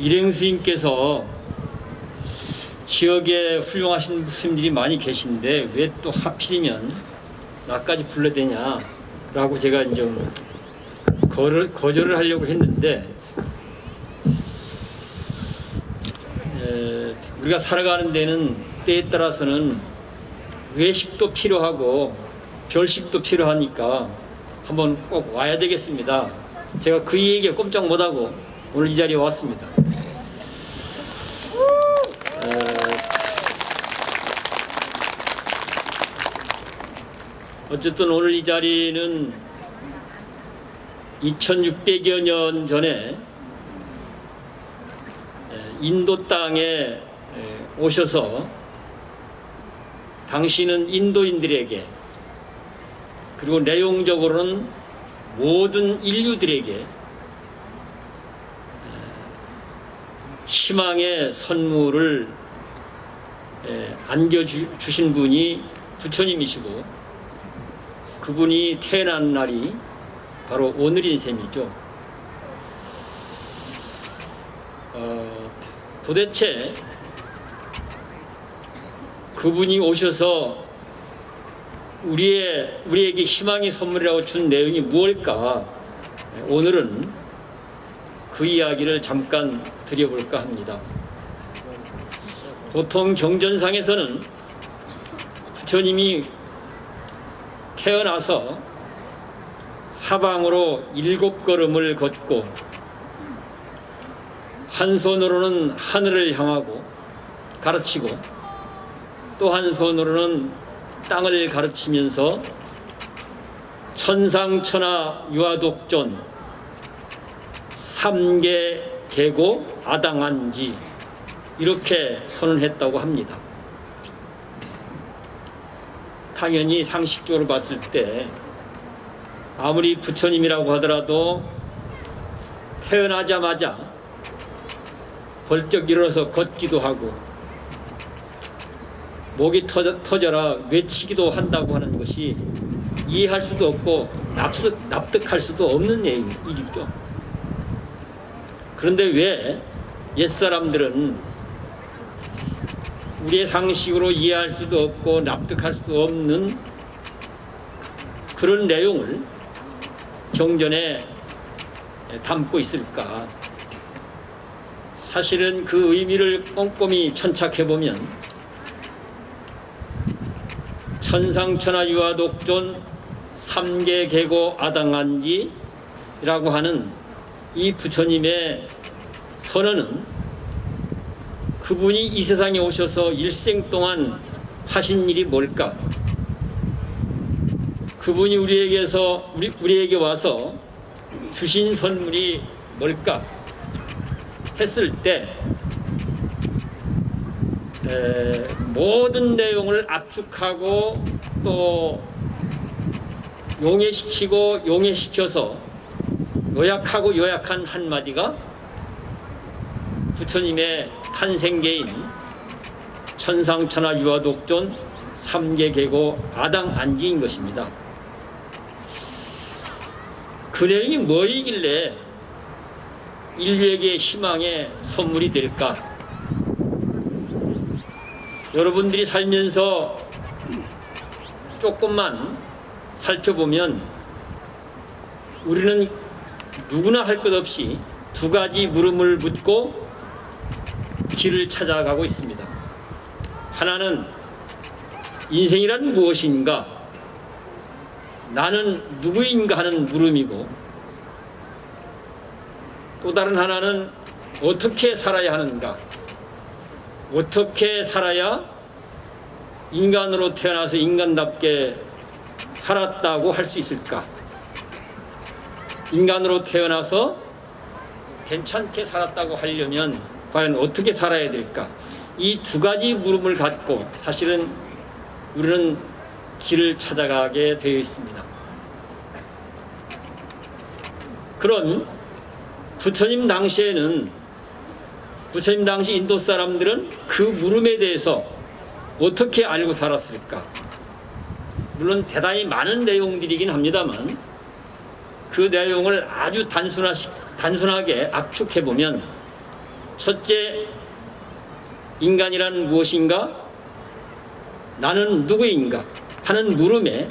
일행 스님께서 지역에 훌륭하신 스님들이 많이 계신데 왜 또 하필이면 나까지 불러대냐 라고 제가 이제 거를, 거절을 하려고 했는데 에, 우리가 살아가는 데는 때에 따라서는 외식도 필요하고 별식도 필요하니까 한번 꼭 와야 되겠습니다. 제가 그 얘기에 꼼짝 못하고 오늘 이 자리에 왔습니다. 어, 어쨌든 오늘 이 자리는 2600여 년 전에 에, 인도 땅에 에, 오셔서 당신은 인도인들에게 그리고 내용적으로는 모든 인류들에게 희망의 선물을 에, 안겨주신 분이 부처님이시고 그분이 태어난 날이 바로 오늘인 셈이죠. 어, 도대체 그분이 오셔서 우리의 우리에게 희망의 선물이라고 준 내용이 무엇일까? 오늘은 그 이야기를 잠깐 드려볼까 합니다. 보통 경전상에서는 부처님이 태어나서 사방으로 일곱 걸음을 걷고 한 손으로는 하늘을 향하고 가르치고 또 한 손으로는 땅을 가르치면서 천상천하 유아독존 삼계 계고 아당한지 이렇게 선언했다고 합니다. 당연히 상식적으로 봤을 때 아무리 부처님이라고 하더라도 태어나자마자 벌쩍 일어나서 걷기도 하고 목이 터져, 터져라 외치기도 한다고 하는 것이 이해할 수도 없고 납득, 납득할 수도 없는 얘기죠. 그런데 왜 옛사람들은 우리의 상식으로 이해할 수도 없고 납득할 수도 없는 그런 내용을 경전에 담고 있을까? 사실은 그 의미를 꼼꼼히 천착해 보면 천상천하 유아독존 삼계 계고 아당한지라고 하는 이 부처님의 선언은 그분이 이 세상에 오셔서 일생 동안 하신 일이 뭘까? 그분이 우리에게서 우리, 우리에게 와서 주신 선물이 뭘까? 했을 때 에, 모든 내용을 압축하고 또 용해시키고 용해시켜서 요약하고 요약한 한마디가 부처님의 탄생계인 천상천하 유아독존 삼계계고 아당 안지인 것입니다. 그 내용이 뭐이길래 인류에게 희망의 선물이 될까? 여러분들이 살면서 조금만 살펴보면 우리는 누구나 할 것 없이 두 가지 물음을 묻고 길을 찾아가고 있습니다. 하나는 인생이란 무엇인가? 나는 누구인가 하는 물음이고 또 다른 하나는 어떻게 살아야 하는가? 어떻게 살아야 인간으로 태어나서 인간답게 살았다고 할 수 있을까? 인간으로 태어나서 괜찮게 살았다고 하려면 과연 어떻게 살아야 될까? 이 두 가지 물음을 갖고 사실은 우리는 길을 찾아가게 되어 있습니다. 그런 부처님 당시에는 부처님 당시 인도 사람들은 그 물음에 대해서 어떻게 알고 살았을까? 물론 대단히 많은 내용들이긴 합니다만 그 내용을 아주 단순하, 단순하게 압축해 보면 첫째, 인간이란 무엇인가? 나는 누구인가? 하는 물음에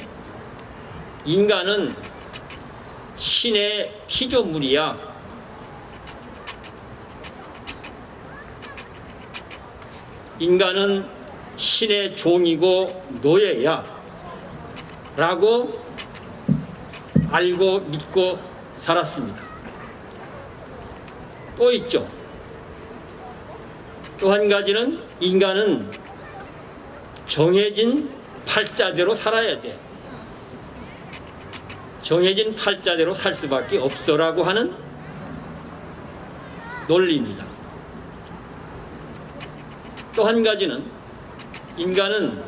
인간은 신의 피조물이야. 인간은 신의 종이고 노예야. 라고 알고 믿고 살았습니다. 또 있죠. 또 한 가지는 인간은 정해진 팔자대로 살아야 돼. 정해진 팔자대로 살 수밖에 없어라고 하는 논리입니다. 또 한 가지는 인간은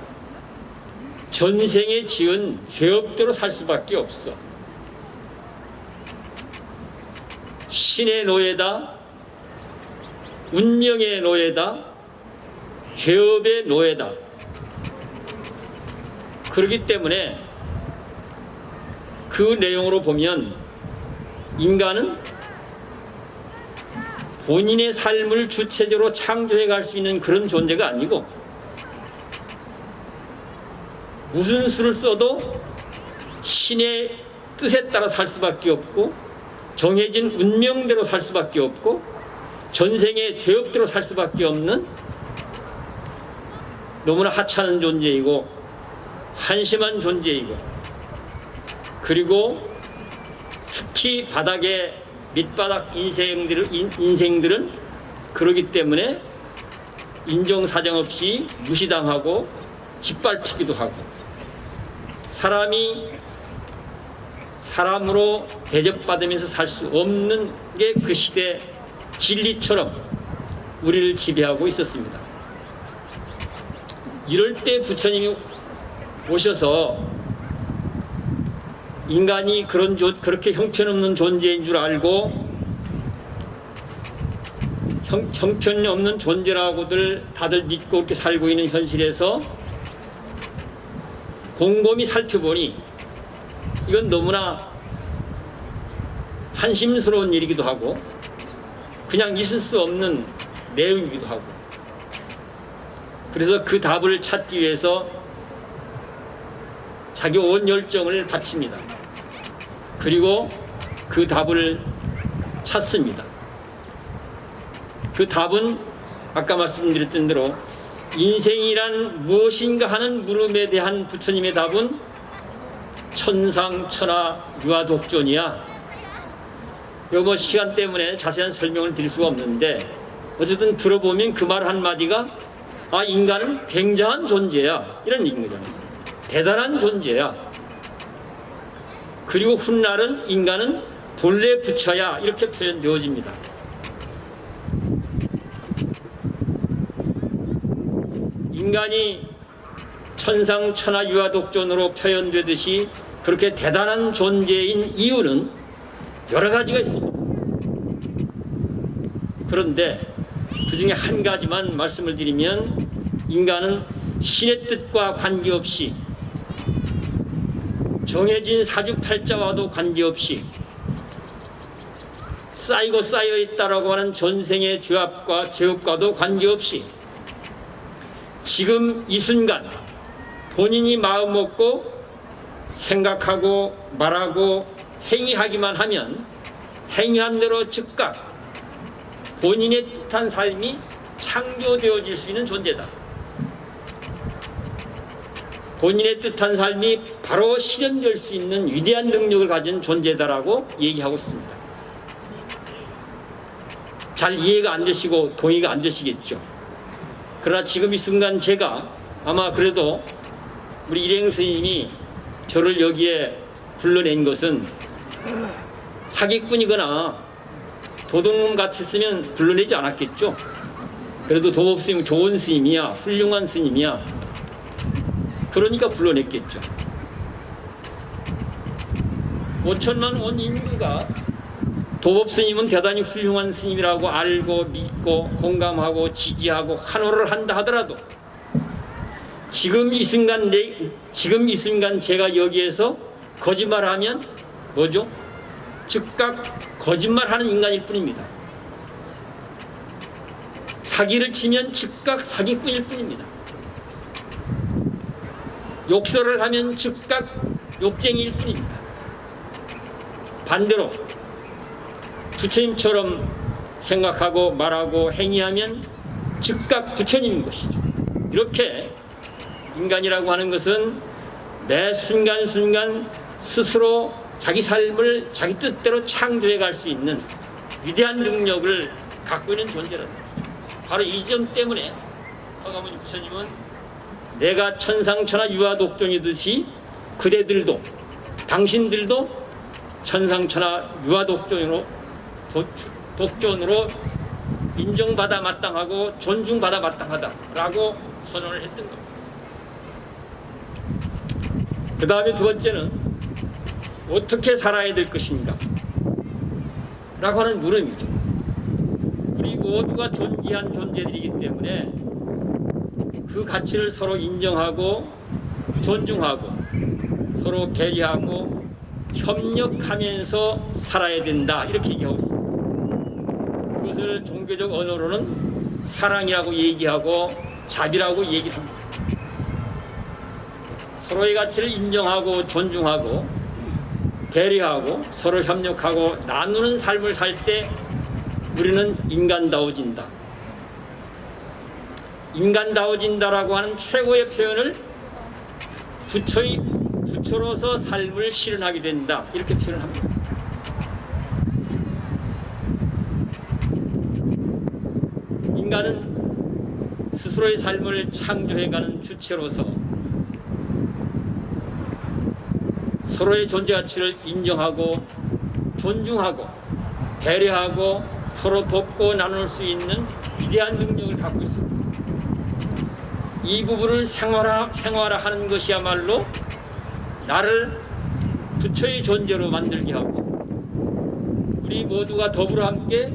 전생에 지은 죄업대로 살 수밖에 없어. 신의 노예다, 운명의 노예다, 죄업의 노예다. 그렇기 때문에 그 내용으로 보면 인간은 본인의 삶을 주체적으로 창조해 갈 수 있는 그런 존재가 아니고 무슨 수를 써도 신의 뜻에 따라 살 수밖에 없고 정해진 운명대로 살 수밖에 없고 전생의 죄업대로 살 수밖에 없는 너무나 하찮은 존재이고 한심한 존재이고 그리고 특히 바닥에 밑바닥 인생들은, 인생들은 그러기 때문에 인정사정 없이 무시당하고 짓밟히기도 하고 사람이 사람으로 대접받으면서 살 수 없는 게 그 시대 진리처럼 우리를 지배하고 있었습니다. 이럴 때 부처님이 오셔서 인간이 그런 조, 그렇게 형편없는 존재인 줄 알고 형, 형편없는 존재라고들 다들 믿고 이렇게 살고 있는 현실에서 곰곰이 살펴보니 이건 너무나 한심스러운 일이기도 하고 그냥 있을 수 없는 내용이기도 하고 그래서 그 답을 찾기 위해서 자기 온 열정을 바칩니다. 그리고 그 답을 찾습니다. 그 답은 아까 말씀드렸던 대로 인생이란 무엇인가 하는 물음에 대한 부처님의 답은 천상천하 유아독존이야. 요뭐 시간 때문에 자세한 설명을 드릴 수가 없는데 어쨌든 들어보면 그 말 한마디가 아 인간은 굉장한 존재야 이런 얘기인 거잖아요. 대단한 존재야. 그리고 훗날은 인간은 본래 부처야 이렇게 표현되어집니다. 인간이 천상천하 유아독존으로 표현되듯이 그렇게 대단한 존재인 이유는 여러 가지가 있습니다. 그런데 그 중에 한 가지만 말씀을 드리면 인간은 신의 뜻과 관계없이 정해진 사주팔자와도 관계없이 쌓이고 쌓여 있다라고 하는 전생의 죄업과 죄업과도 관계없이 지금 이 순간 본인이 마음 먹고 생각하고 말하고 행위하기만 하면 행위한 대로 즉각 본인의 뜻한 삶이 창조되어질 수 있는 존재다. 본인의 뜻한 삶이 바로 실현될 수 있는 위대한 능력을 가진 존재다라고 얘기하고 있습니다. 잘 이해가 안 되시고 동의가 안 되시겠죠. 그러나 지금 이 순간 제가 아마 그래도 우리 일행 스님이 저를 여기에 불러낸 것은 사기꾼이거나 도둑놈 같았으면 불러내지 않았겠죠. 그래도 도법 스님 좋은 스님이야, 훌륭한 스님이야. 그러니까 불러냈겠죠. 5천만 원 인구가 도법 스님은 대단히 훌륭한 스님이라고 알고 믿고 공감하고 지지하고 환호를 한다 하더라도 지금 이 순간 내, 지금 이 순간 제가 여기에서 거짓말하면 뭐죠? 즉각 거짓말하는 인간일 뿐입니다. 사기를 치면 즉각 사기꾼일 뿐입니다. 욕설을 하면 즉각 욕쟁이일 뿐입니다. 반대로 부처님처럼 생각하고 말하고 행위하면 즉각 부처님인 것이죠. 이렇게 인간이라고 하는 것은 매 순간순간 스스로 자기 삶을 자기 뜻대로 창조해 갈 수 있는 위대한 능력을 갖고 있는 존재라는 거죠. 바로 이 점 때문에 서가모니 부처님은 내가 천상천하 유아독존이듯이 그대들도 당신들도 천상천하 유아독존으로 도- 독존으로 인정받아 마땅하고 존중받아 마땅하다라고 선언을 했던 겁니다. 그 다음에 두 번째는 어떻게 살아야 될 것인가 라고 하는 물음이죠. 우리 모두가 존귀한 존재들이기 때문에 그 가치를 서로 인정하고 존중하고 서로 배려하고 협력하면서 살아야 된다 이렇게 얘기하고 있습니다. 그것을 종교적 언어로는 사랑이라고 얘기하고 자비라고 얘기를 합니다. 서로의 가치를 인정하고 존중하고 배려하고 서로 협력하고 나누는 삶을 살 때 우리는 인간다워진다. 인간다워진다라고 하는 최고의 표현을 부처의 부처로서 삶을 실현하게 된다. 이렇게 표현을 합니다. 인간은 스스로의 삶을 창조해가는 주체로서 서로의 존재 가치를 인정하고 존중하고 배려하고 서로 돕고 나눌 수 있는 위대한 능력을 갖고 있습니다. 이 부분을 생활화, 생활화하는 것이야말로 나를 부처의 존재로 만들게 하고 우리 모두가 더불어 함께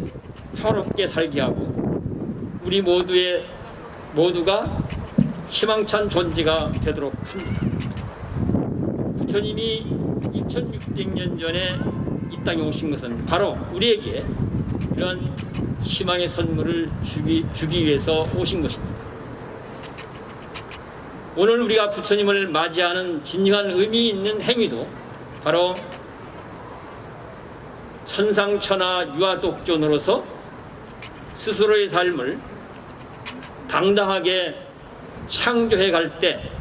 평롭게 살게 하고 우리 모두의 모두가 희망찬 존재가 되도록 합니다. 부처님이 2600년 전에 이 땅에 오신 것은 바로 우리에게 이런 희망의 선물을 주기, 주기 위해서 오신 것입니다. 오늘 우리가 부처님을 맞이하는 진정한 의미 있는 행위도 바로 천상천하 유아독존으로서 스스로의 삶을 당당하게 창조해 갈 때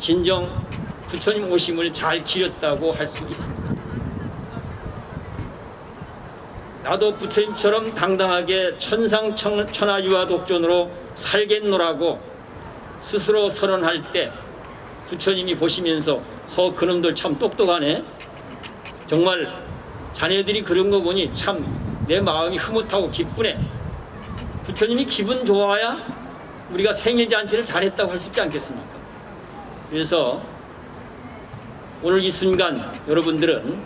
진정 부처님 오심을 잘 기렸다고 할 수 있습니다. 나도 부처님처럼 당당하게 천상 천하 유아독존으로 살겠노라고 스스로 선언할 때 부처님이 보시면서 허 그놈들 참 똑똑하네. 정말 자네들이 그런 거 보니 참 내 마음이 흐뭇하고 기쁘네. 부처님이 기분 좋아야 우리가 생일 잔치를 잘했다고 할 수 있지 않겠습니까 그래서 오늘 이 순간 여러분들은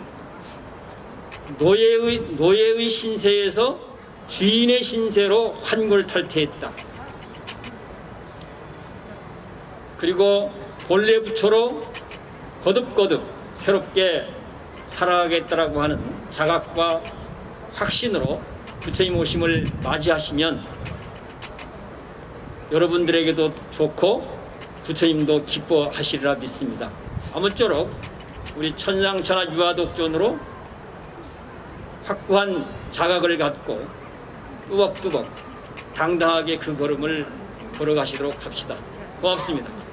노예의, 노예의 신세에서 주인의 신세로 환골탈태했다. 그리고 본래 부처로 거듭거듭 새롭게 살아가겠다라고 하는 자각과 확신으로 부처님 오심을 맞이하시면 여러분들에게도 좋고 부처님도 기뻐하시리라 믿습니다. 아무쪼록 우리 천상천하 유아독존으로 확고한 자각을 갖고 뚜벅뚜벅 당당하게 그 걸음을 걸어가시도록 합시다. 고맙습니다.